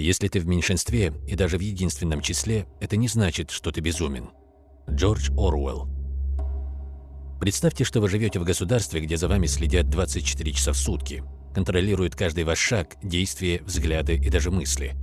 Если ты в меньшинстве и даже в единственном числе, это не значит, что ты безумен. Джордж Оруэлл Представьте, что вы живете в государстве, где за вами следят 24 часа в сутки, контролируют каждый ваш шаг, действия, взгляды и даже мысли.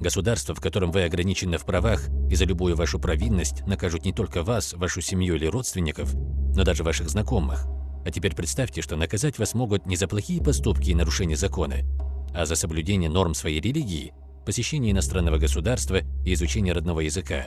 Государство, в котором вы ограничены в правах и за любую вашу провинность накажут не только вас, вашу семью или родственников, но даже ваших знакомых. А теперь представьте, что наказать вас могут не за плохие поступки и нарушение закона, а за соблюдение норм своей религии, посещение иностранного государства и изучение родного языка.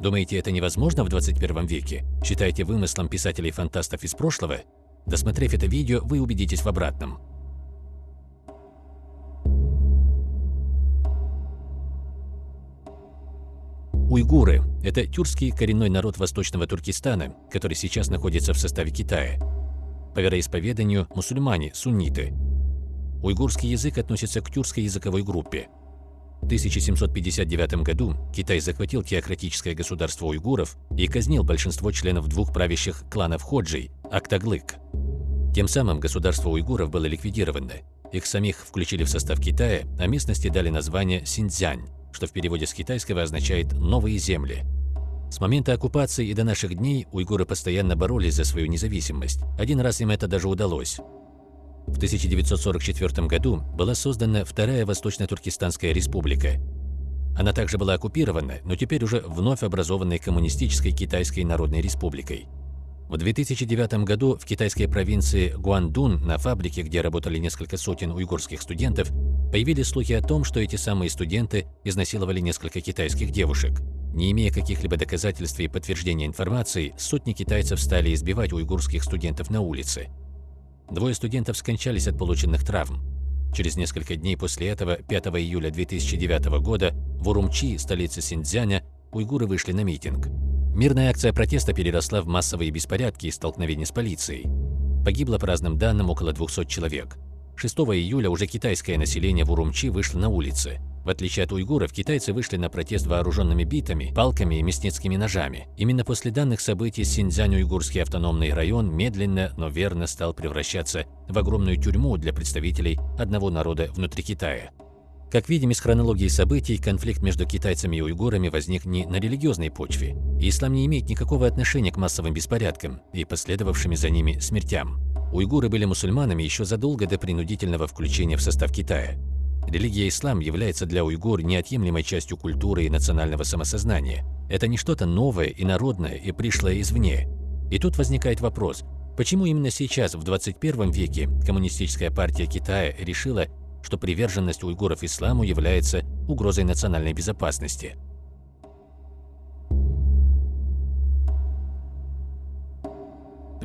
Думаете, это невозможно в 21 веке? Считаете вымыслом писателей-фантастов из прошлого? Досмотрев это видео, вы убедитесь в обратном. Уйгуры – это тюркский коренной народ восточного Туркестана, который сейчас находится в составе Китая. По вероисповеданию – мусульмане, сунниты. Уйгурский язык относится к тюркской языковой группе. В 1759 году Китай захватил теократическое государство уйгуров и казнил большинство членов двух правящих кланов Ходжей – Актаглык. Тем самым государство уйгуров было ликвидировано. Их самих включили в состав Китая, а местности дали название Синьцзянь, что в переводе с китайского означает «новые земли». С момента оккупации и до наших дней уйгуры постоянно боролись за свою независимость. Один раз им это даже удалось. В 1944 году была создана Вторая Восточно-Туркестанская республика. Она также была оккупирована, но теперь уже вновь образованной Коммунистической Китайской Народной Республикой. В 2009 году в китайской провинции Гуандун, на фабрике, где работали несколько сотен уйгурских студентов, появились слухи о том, что эти самые студенты изнасиловали несколько китайских девушек. Не имея каких-либо доказательств и подтверждения информации, сотни китайцев стали избивать уйгурских студентов на улице. Двое студентов скончались от полученных травм. Через несколько дней после этого, 5 июля 2009 года, в Урумчи, столице Синьцзяня, уйгуры вышли на митинг. Мирная акция протеста переросла в массовые беспорядки и столкновения с полицией. Погибло по разным данным около 200 человек. 6 июля уже китайское население в Урумчи вышло на улицы. В отличие от уйгуров, китайцы вышли на протест вооруженными битами, палками и мясницкими ножами. Именно после данных событий Синьцзянь-Уйгурский автономный район медленно, но верно стал превращаться в огромную тюрьму для представителей одного народа внутри Китая. Как видим из хронологии событий, конфликт между китайцами и уйгурами возник не на религиозной почве. ислам не имеет никакого отношения к массовым беспорядкам и последовавшими за ними смертям. Уйгуры были мусульманами еще задолго до принудительного включения в состав Китая. Религия ислам является для уйгур неотъемлемой частью культуры и национального самосознания. Это не что-то новое и народное и пришлое извне. И тут возникает вопрос, почему именно сейчас, в 21 веке, Коммунистическая партия Китая решила, что приверженность уйгуров исламу является угрозой национальной безопасности?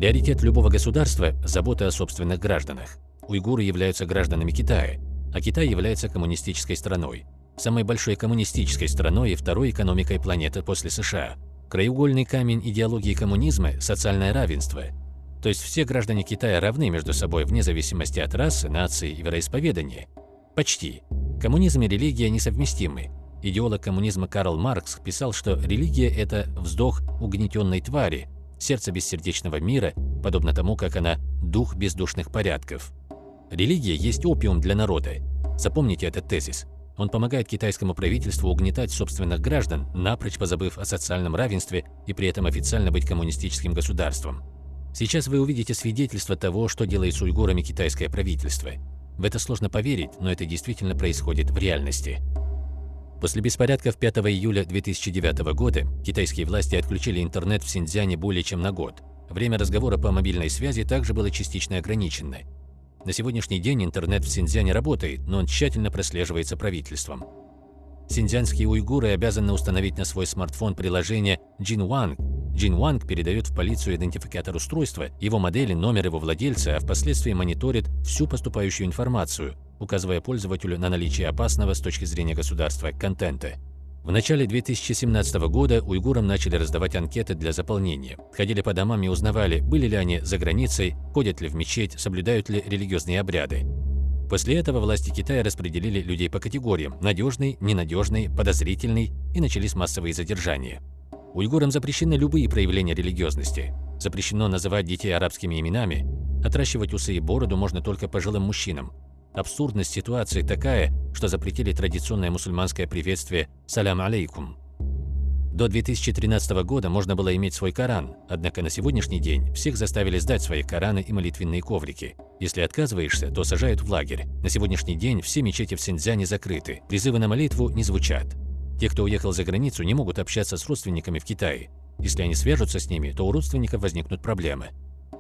Приоритет любого государства – забота о собственных гражданах. Уйгуры являются гражданами Китая – а Китай является коммунистической страной, самой большой коммунистической страной и второй экономикой планеты после США. Краеугольный камень идеологии коммунизма – социальное равенство. То есть все граждане Китая равны между собой вне зависимости от расы, нации и вероисповедания. Почти. Коммунизм и религия несовместимы. Идеолог коммунизма Карл Маркс писал, что религия – это вздох угнетенной твари, сердце бессердечного мира, подобно тому, как она – дух бездушных порядков. Религия есть опиум для народа. Запомните этот тезис. Он помогает китайскому правительству угнетать собственных граждан, напрочь позабыв о социальном равенстве и при этом официально быть коммунистическим государством. Сейчас вы увидите свидетельство того, что делает с уйгурами китайское правительство. В это сложно поверить, но это действительно происходит в реальности. После беспорядков 5 июля 2009 года китайские власти отключили интернет в Синьцзяне более чем на год. Время разговора по мобильной связи также было частично ограничено. На сегодняшний день интернет в Синьцзяне работает, но он тщательно прослеживается правительством. Синьцзянские уйгуры обязаны установить на свой смартфон приложение Jinwang. Jinwang передает в полицию идентификатор устройства, его модели, номер его владельца, а впоследствии мониторит всю поступающую информацию, указывая пользователю на наличие опасного с точки зрения государства контента. В начале 2017 года уйгурам начали раздавать анкеты для заполнения. Ходили по домам и узнавали, были ли они за границей, ходят ли в мечеть, соблюдают ли религиозные обряды. После этого власти Китая распределили людей по категориям – надежный, ненадежный, подозрительный и начались массовые задержания. Уйгурам запрещены любые проявления религиозности. Запрещено называть детей арабскими именами, отращивать усы и бороду можно только пожилым мужчинам. Абсурдность ситуации такая, что запретили традиционное мусульманское приветствие «Салям алейкум». До 2013 года можно было иметь свой Коран, однако на сегодняшний день всех заставили сдать свои Кораны и молитвенные коврики. Если отказываешься, то сажают в лагерь. На сегодняшний день все мечети в Синьцзяне закрыты, призывы на молитву не звучат. Те, кто уехал за границу, не могут общаться с родственниками в Китае. Если они свяжутся с ними, то у родственников возникнут проблемы.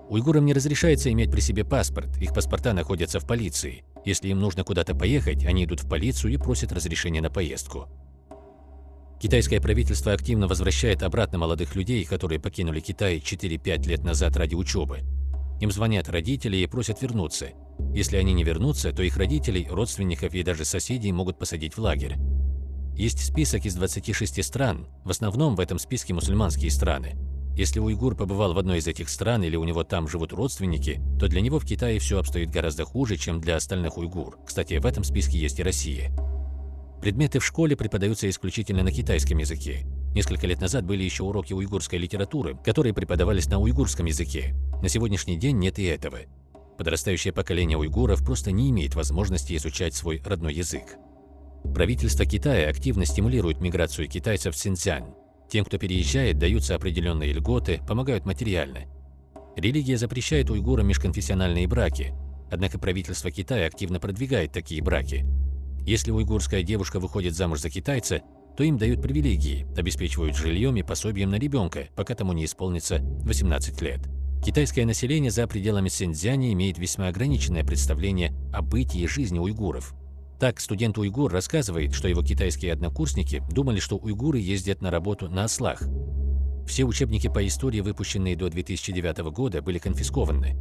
Уйгурам не разрешается иметь при себе паспорт, их паспорта находятся в полиции. Если им нужно куда-то поехать, они идут в полицию и просят разрешения на поездку. Китайское правительство активно возвращает обратно молодых людей, которые покинули Китай 4-5 лет назад ради учебы. Им звонят родители и просят вернуться. Если они не вернутся, то их родителей, родственников и даже соседей могут посадить в лагерь. Есть список из 26 стран, в основном в этом списке мусульманские страны. Если уйгур побывал в одной из этих стран или у него там живут родственники, то для него в Китае все обстоит гораздо хуже, чем для остальных уйгур. Кстати, в этом списке есть и Россия. Предметы в школе преподаются исключительно на китайском языке. Несколько лет назад были еще уроки уйгурской литературы, которые преподавались на уйгурском языке. На сегодняшний день нет и этого. Подрастающее поколение уйгуров просто не имеет возможности изучать свой родной язык. Правительство Китая активно стимулирует миграцию китайцев в Синьцзянь. Тем, кто переезжает, даются определенные льготы, помогают материально. Религия запрещает уйгурам межконфессиональные браки, однако правительство Китая активно продвигает такие браки. Если уйгурская девушка выходит замуж за китайца, то им дают привилегии, обеспечивают жильем и пособием на ребенка, пока тому не исполнится 18 лет. Китайское население за пределами Синьцзяня имеет весьма ограниченное представление о бытии и жизни уйгуров. Так, студент-уйгур рассказывает, что его китайские однокурсники думали, что уйгуры ездят на работу на ослах. Все учебники по истории, выпущенные до 2009 года, были конфискованы.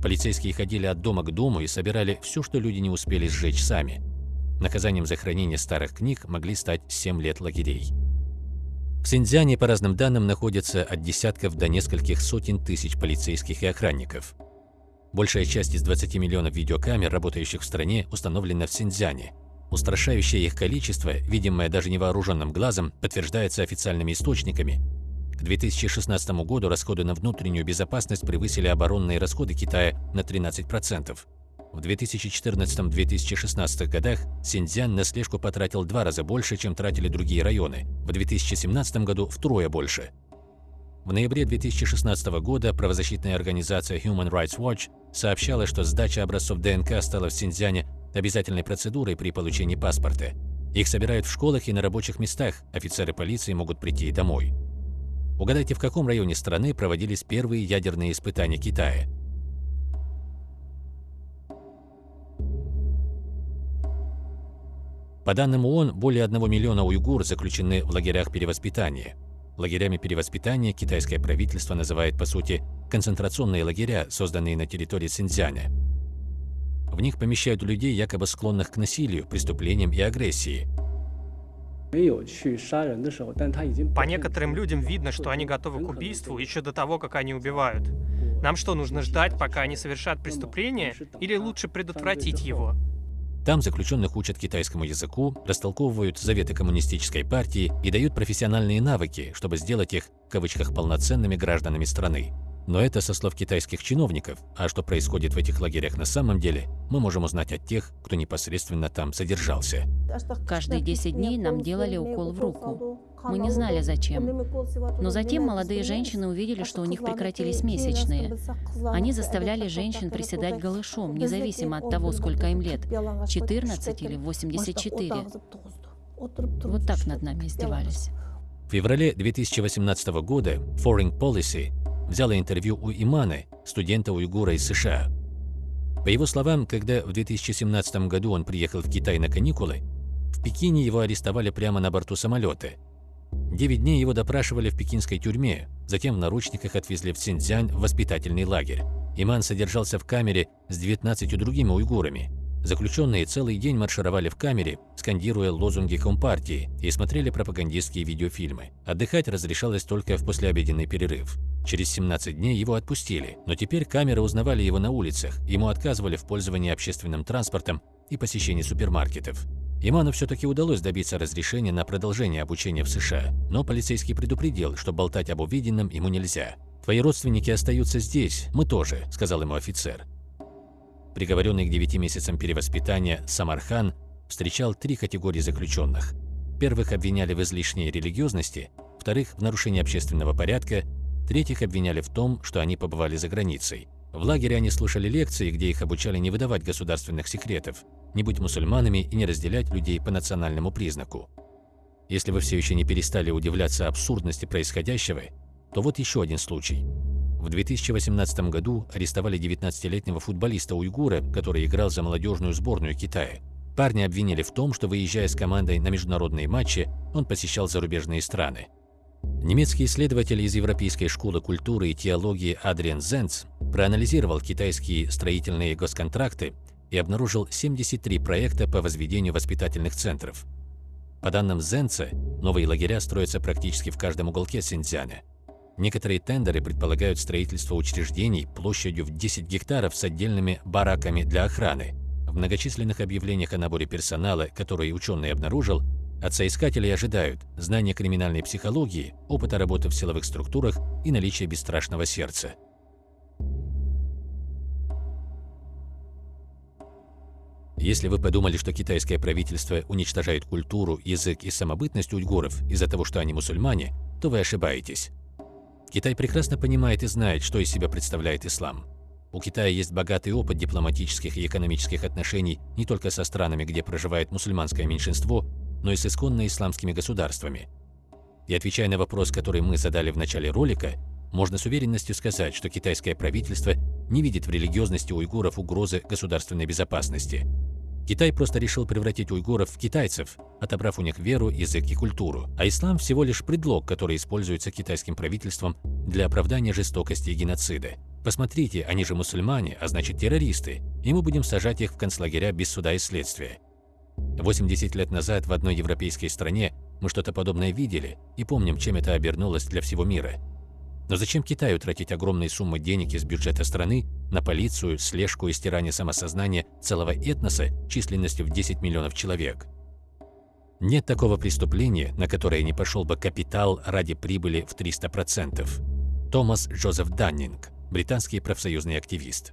Полицейские ходили от дома к дому и собирали все, что люди не успели сжечь сами – Наказанием за хранение старых книг могли стать 7 лет лагерей. В Синьцзяне, по разным данным, находятся от десятков до нескольких сотен тысяч полицейских и охранников. Большая часть из 20 миллионов видеокамер, работающих в стране, установлена в Синьцзяне. Устрашающее их количество, видимое даже невооруженным глазом, подтверждается официальными источниками. К 2016 году расходы на внутреннюю безопасность превысили оборонные расходы Китая на 13%. В 2014-2016 годах Синьцзян на слежку потратил два раза больше, чем тратили другие районы, в 2017 году втрое больше. В ноябре 2016 года правозащитная организация Human Rights Watch сообщала, что сдача образцов ДНК стала в Синьцзяне обязательной процедурой при получении паспорта. Их собирают в школах и на рабочих местах, офицеры полиции могут прийти домой. Угадайте, в каком районе страны проводились первые ядерные испытания Китая – По данным ООН, более 1 миллиона уйгур заключены в лагерях перевоспитания. Лагерями перевоспитания китайское правительство называет, по сути, концентрационные лагеря, созданные на территории Синьцзяня. В них помещают людей, якобы склонных к насилию, преступлениям и агрессии. По некоторым людям видно, что они готовы к убийству еще до того, как они убивают. Нам что, нужно ждать, пока они совершат преступление, или лучше предотвратить его? Там заключенных учат китайскому языку, растолковывают заветы коммунистической партии и дают профессиональные навыки, чтобы сделать их, в кавычках, полноценными гражданами страны. Но это со слов китайских чиновников, а что происходит в этих лагерях на самом деле, мы можем узнать от тех, кто непосредственно там содержался. Каждые 10 дней нам делали укол в руку. Мы не знали зачем. Но затем молодые женщины увидели, что у них прекратились месячные. Они заставляли женщин приседать голышом, независимо от того, сколько им лет, 14 или 84. Вот так над нами издевались. В феврале 2018 года Foreign Policy взяла интервью у Иманы, студента уйгура из США. По его словам, когда в 2017 году он приехал в Китай на каникулы, в Пекине его арестовали прямо на борту самолета. Девять дней его допрашивали в пекинской тюрьме, затем в наручниках отвезли в Синьцзянь в воспитательный лагерь. Иман содержался в камере с 19 другими уйгурами. Заключенные целый день маршировали в камере, скандируя лозунги Компартии и смотрели пропагандистские видеофильмы. Отдыхать разрешалось только в послеобеденный перерыв. Через 17 дней его отпустили, но теперь камеры узнавали его на улицах, ему отказывали в пользовании общественным транспортом и посещении супермаркетов. Иману все-таки удалось добиться разрешения на продолжение обучения в США, но полицейский предупредил, что болтать об увиденном ему нельзя. «Твои родственники остаются здесь, мы тоже», – сказал ему офицер. Приговоренный к 9 месяцам перевоспитания Самархан встречал три категории заключенных. Первых обвиняли в излишней религиозности, вторых – в нарушении общественного порядка, третьих обвиняли в том, что они побывали за границей. В лагере они слушали лекции, где их обучали не выдавать государственных секретов, не быть мусульманами и не разделять людей по национальному признаку. Если вы все еще не перестали удивляться абсурдности происходящего, то вот еще один случай. В 2018 году арестовали 19-летнего футболиста-уйгура, который играл за молодежную сборную Китая. Парня обвинили в том, что, выезжая с командой на международные матчи, он посещал зарубежные страны. Немецкий исследователь из Европейской школы культуры и теологии Адриан Зенц проанализировал китайские строительные госконтракты и обнаружил 73 проекта по возведению воспитательных центров. По данным Зенца, новые лагеря строятся практически в каждом уголке Синьцзяна. Некоторые тендеры предполагают строительство учреждений площадью в 10 гектаров с отдельными бараками для охраны. В многочисленных объявлениях о наборе персонала, которые ученый обнаружил, от соискателей ожидают знания криминальной психологии, опыта работы в силовых структурах и наличия бесстрашного сердца. Если вы подумали, что китайское правительство уничтожает культуру, язык и самобытность уйгуров из-за того, что они мусульмане, то вы ошибаетесь. Китай прекрасно понимает и знает, что из себя представляет ислам. У Китая есть богатый опыт дипломатических и экономических отношений не только со странами, где проживает мусульманское меньшинство, но и с исконно исламскими государствами. И отвечая на вопрос, который мы задали в начале ролика, можно с уверенностью сказать, что китайское правительство не видит в религиозности уйгуров угрозы государственной безопасности. Китай просто решил превратить уйгуров в китайцев, отобрав у них веру, язык и культуру. А ислам всего лишь предлог, который используется китайским правительством для оправдания жестокости и геноцида. Посмотрите, они же мусульмане, а значит террористы, и мы будем сажать их в концлагеря без суда и следствия. 80 лет назад в одной европейской стране мы что-то подобное видели и помним, чем это обернулось для всего мира. Но зачем Китаю тратить огромные суммы денег из бюджета страны на полицию, слежку и стирание самосознания целого этноса численностью в 10 миллионов человек? Нет такого преступления, на которое не пошел бы капитал ради прибыли в 300%. Томас Джозеф Даннинг, британский профсоюзный активист.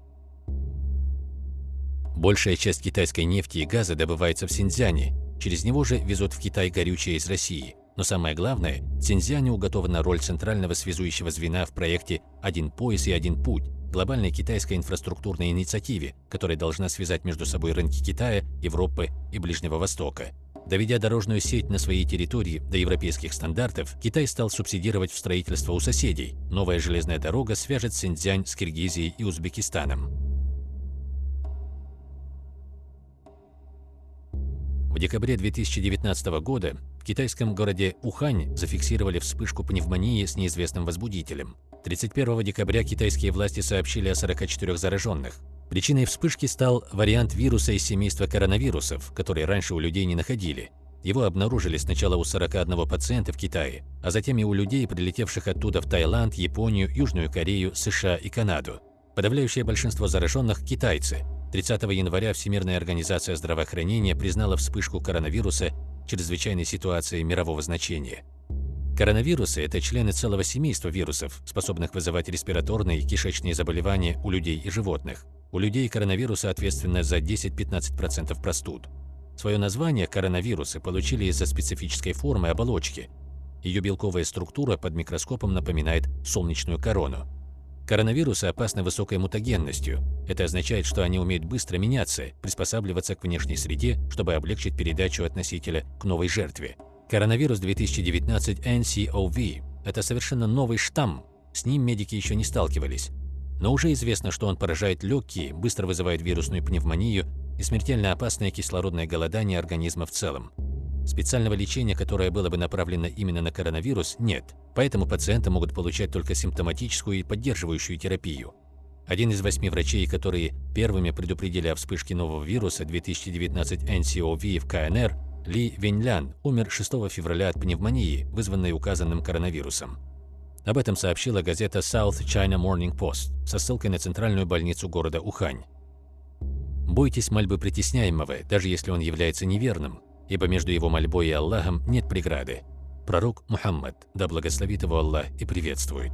Большая часть китайской нефти и газа добывается в Синьцзяне, через него же везут в Китай горючее из России – но самое главное, Цинзяне уготована роль центрального связующего звена в проекте «Один пояс и один путь» глобальной китайской инфраструктурной инициативе, которая должна связать между собой рынки Китая, Европы и Ближнего Востока. Доведя дорожную сеть на своей территории до европейских стандартов, Китай стал субсидировать в строительство у соседей. Новая железная дорога свяжет Синьцзянь с Киргизией и Узбекистаном. В декабре 2019 года в китайском городе Ухань зафиксировали вспышку пневмонии с неизвестным возбудителем. 31 декабря китайские власти сообщили о 44 зараженных. Причиной вспышки стал вариант вируса из семейства коронавирусов, который раньше у людей не находили. Его обнаружили сначала у 41 пациента в Китае, а затем и у людей, прилетевших оттуда в Таиланд, Японию, Южную Корею, США и Канаду. Подавляющее большинство зараженных – китайцы. 30 января Всемирная организация здравоохранения признала вспышку коронавируса чрезвычайной ситуации мирового значения. Коронавирусы – это члены целого семейства вирусов, способных вызывать респираторные и кишечные заболевания у людей и животных. У людей коронавирусы ответственны за 10-15% простуд. Свое название коронавирусы получили из-за специфической формы оболочки. Ее белковая структура под микроскопом напоминает солнечную корону. Коронавирусы опасны высокой мутагенностью. Это означает, что они умеют быстро меняться, приспосабливаться к внешней среде, чтобы облегчить передачу от носителя к новой жертве. Коронавирус 2019 NCOV – это совершенно новый штамм, с ним медики еще не сталкивались. Но уже известно, что он поражает легкие, быстро вызывает вирусную пневмонию и смертельно опасное кислородное голодание организма в целом. Специального лечения, которое было бы направлено именно на коронавирус, нет, поэтому пациенты могут получать только симптоматическую и поддерживающую терапию. Один из восьми врачей, которые первыми предупредили о вспышке нового вируса 2019 NCOV в КНР, Ли Веньлян, умер 6 февраля от пневмонии, вызванной указанным коронавирусом. Об этом сообщила газета South China Morning Post со ссылкой на центральную больницу города Ухань. Бойтесь мольбы притесняемого, даже если он является неверным, ибо между его мольбой и Аллахом нет преграды. Пророк Мухаммад, да благословит его Аллах и приветствует.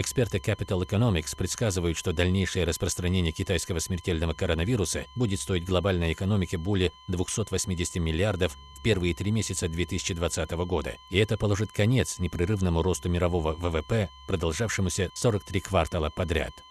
Эксперты Capital Economics предсказывают, что дальнейшее распространение китайского смертельного коронавируса будет стоить глобальной экономике более 280 миллиардов в первые три месяца 2020 года. И это положит конец непрерывному росту мирового ВВП, продолжавшемуся 43 квартала подряд.